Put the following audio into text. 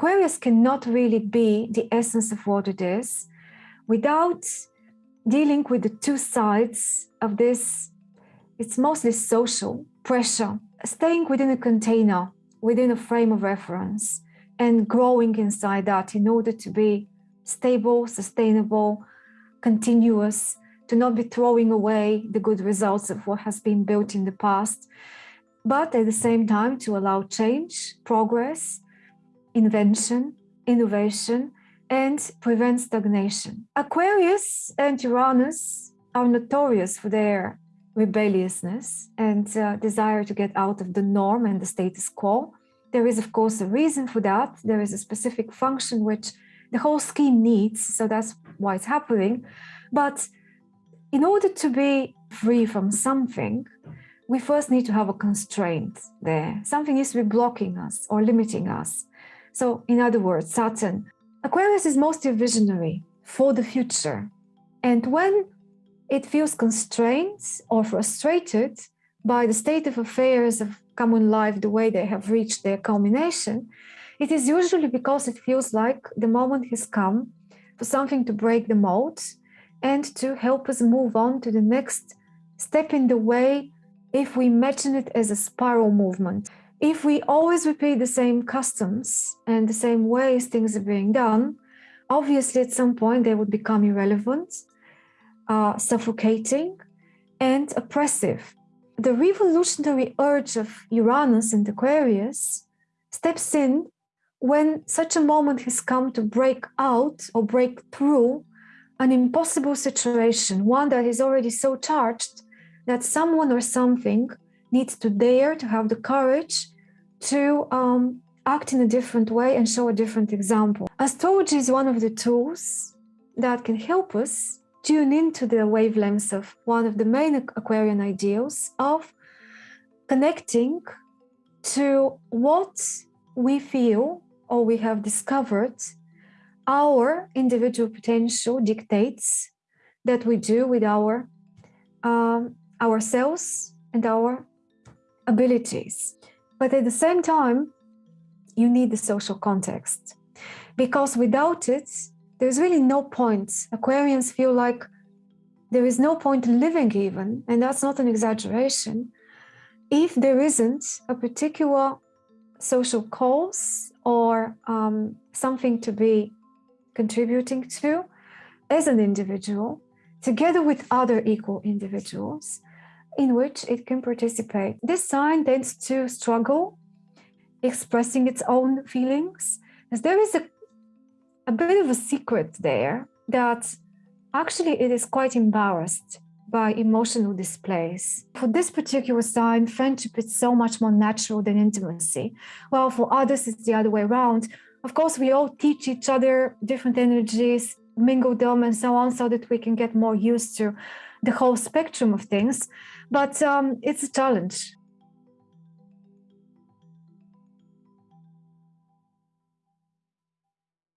Aquarius cannot really be the essence of what it is without dealing with the two sides of this. It's mostly social pressure, staying within a container, within a frame of reference, and growing inside that in order to be stable, sustainable, continuous, to not be throwing away the good results of what has been built in the past, but at the same time to allow change, progress, invention, innovation, and prevent stagnation. Aquarius and Uranus are notorious for their rebelliousness and uh, desire to get out of the norm and the status quo. There is, of course, a reason for that. There is a specific function which the whole scheme needs, so that's why it's happening. But in order to be free from something, we first need to have a constraint there. Something needs to be blocking us or limiting us. So in other words, Saturn, Aquarius is mostly visionary for the future. And when it feels constrained or frustrated by the state of affairs of common life, the way they have reached their culmination, it is usually because it feels like the moment has come for something to break the mold and to help us move on to the next step in the way if we imagine it as a spiral movement if we always repeat the same customs and the same ways things are being done, obviously at some point they would become irrelevant, uh, suffocating, and oppressive. The revolutionary urge of Uranus and Aquarius steps in when such a moment has come to break out or break through an impossible situation, one that is already so charged that someone or something needs to dare to have the courage to um, act in a different way and show a different example. Astrology is one of the tools that can help us tune into the wavelengths of one of the main Aquarian ideals of connecting to what we feel or we have discovered our individual potential dictates that we do with our um, ourselves and our abilities. But at the same time, you need the social context because without it, there's really no point. Aquarians feel like there is no point living even, and that's not an exaggeration, if there isn't a particular social cause or um, something to be contributing to as an individual, together with other equal individuals, in which it can participate. This sign tends to struggle expressing its own feelings, as there is a, a bit of a secret there that actually it is quite embarrassed by emotional displays. For this particular sign, friendship is so much more natural than intimacy. Well, for others, it's the other way around. Of course, we all teach each other different energies, mingle them and so on, so that we can get more used to the whole spectrum of things. But um, it's a challenge.